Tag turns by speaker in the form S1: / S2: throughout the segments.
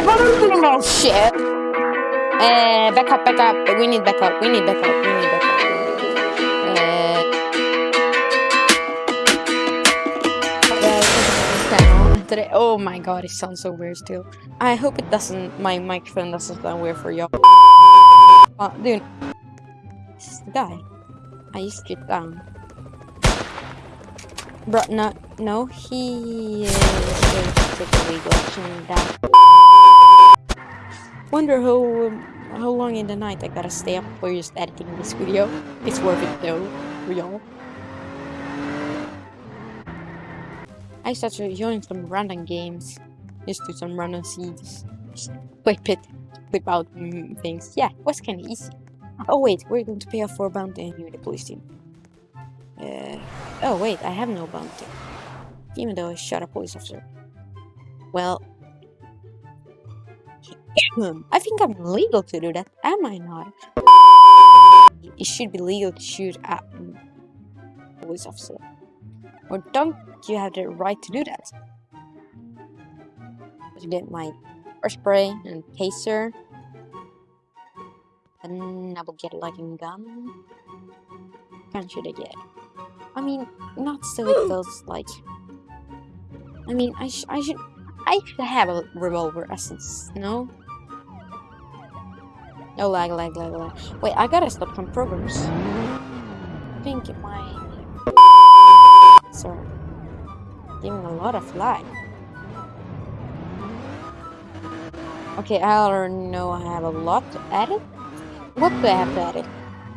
S1: Oh shit! Uh, back up, back up. We need back up. We need back up. We need back up. Today. Oh my god, it sounds so weird still. I hope it doesn't. My microphone doesn't sound weird for y'all. Uh, dude, this is the guy. I to get down. Bro, no, no, he is going to take a legal action that. I wonder how um, how long in the night I gotta stay up for just editing this video. It's worth it though, for y'all. I started join some random games, just do some random scenes, just clip it, clip out mm, things. Yeah, it was kind of easy. Oh wait, we're going to pay off for a bounty and you're the police team. Uh, oh wait, I have no bounty. Even though I shot a police officer. Well, Hmm. I think I'm legal to do that, am I not? It should be legal to shoot at a police officer. Or don't you have the right to do that? To get my spray and taser. And I will get like a gun. Can should I get? I mean, not so it feels like. I mean, I, sh I should. I should have a revolver essence, no? No lag, lag, lag, lag. Wait, I gotta stop some programs. I think it might. Sorry. Giving a lot of lag. Okay, I already know I have a lot to edit. What do I have to edit?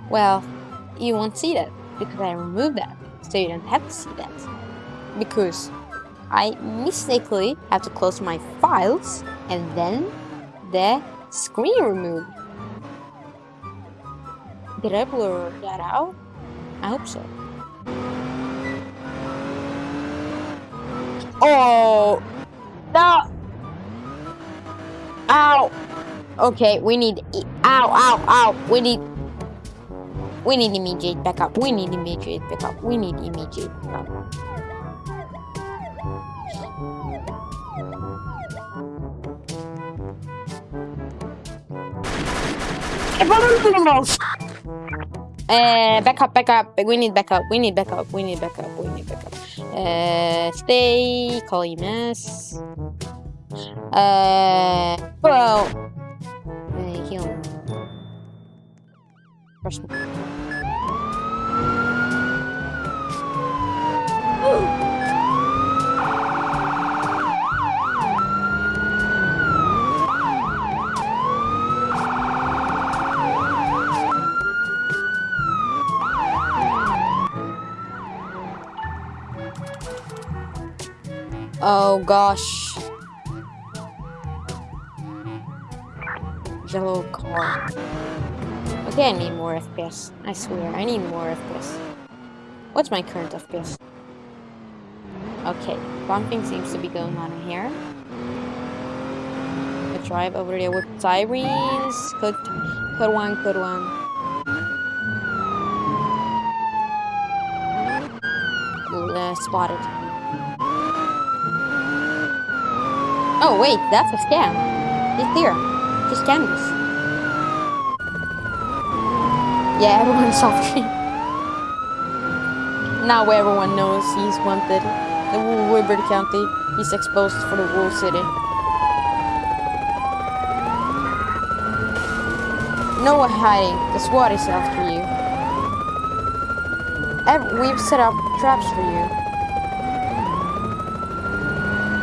S1: Well, you won't see that because I removed that, so you don't have to see that. Because I mistakenly have to close my files and then the screen removed. Did I blur that out? I hope so. Oh! No! Ow! Okay, we need... Ow, ow, ow! We need... We need immediate backup. We need immediate backup. We need immediate backup. Uh, backup, backup. We need backup. We need backup. We need backup. We need backup. Uh, stay. Call EMS. Uh, well. Uh, heal. Brush. Oh gosh. Yellow car. Okay, I need more FPS. I swear, I need more FPS. What's my current FPS? Okay, bumping seems to be going on here. I drive over there with sirens. Code, code one, code one. Uh, spotted. Oh wait, that's a scam. He's here. He scammed us. Yeah, everyone's suffering. now everyone knows he's wanted. The Woodbury County. He's exposed for the whole city. No one hiding. The SWAT is after you. Ev we've set up traps for you.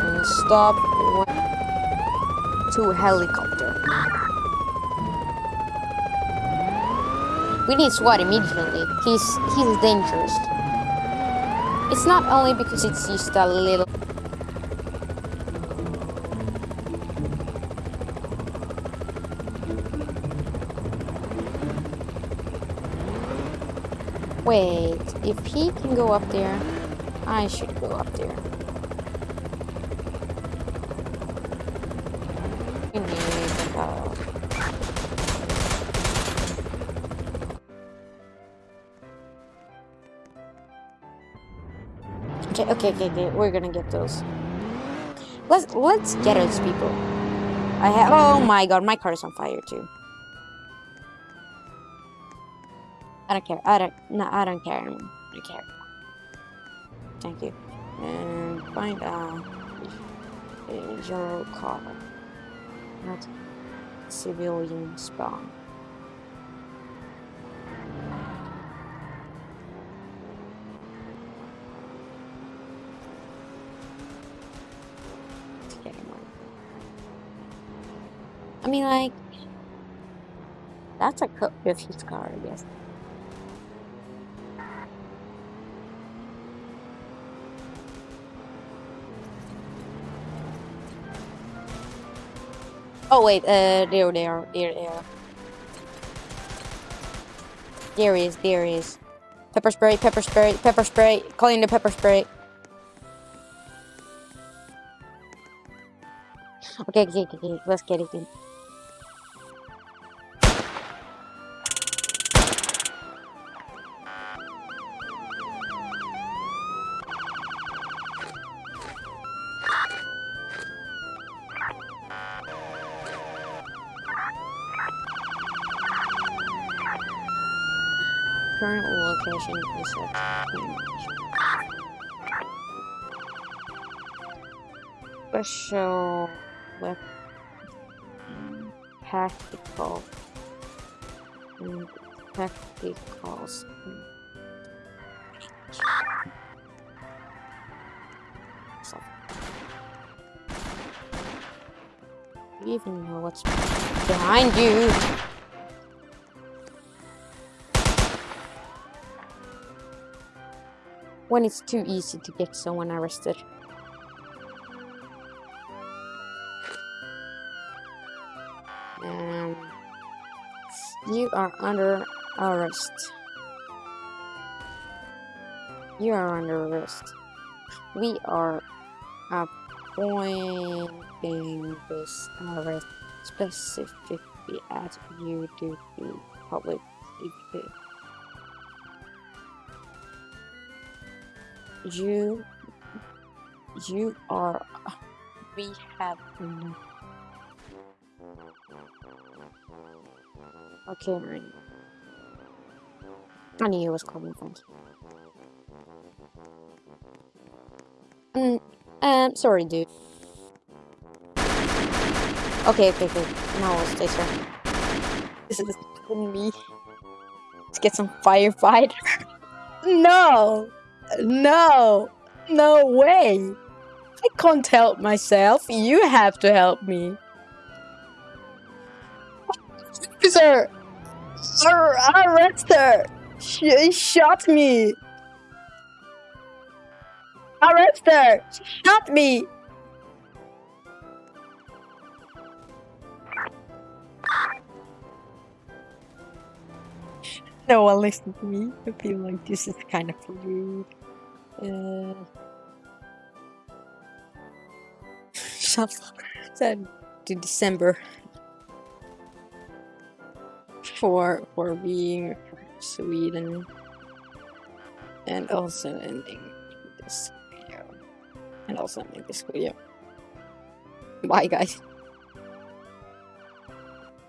S1: And stop to helicopter. We need SWAT immediately. He's he's dangerous. It's not only because it's just a little Wait, if he can go up there, I should go up there. We need to go. Okay, okay, okay, okay, we're gonna get those. Let's let's get those people. I have. Oh my god, my car is on fire too. I don't care. I don't. No, I don't care. I don't care. Thank you. And find out your car. Not civilian spawn. I mean, like, that's a cut with his car, I guess. Oh wait, uh, there there they are. There he is, there he is. Pepper spray, pepper spray, pepper spray. Calling the pepper spray. Okay, okay, okay, okay. Let's get it in. Current location is Special weapon tactical tacticals. So, even know what's behind you? When it's too easy to get someone arrested. Um, you are under arrest. You are under arrest. We are appointing this arrest specifically at you due to public You, you are, we have, no- okay, right. I knew it was coming from. Mm, um, sorry, dude. Okay, okay, okay. I'll stay sir. This is me. Let's get some firefighter. no! No! No way! I can't help myself. You have to help me. Ar- Arrest her! She shot me! Arrest her! She shot me! No one listen to me. I feel like this is kind of rude. Uh, that to December for for being Sweden and also ending this video and also ending this video. Bye guys.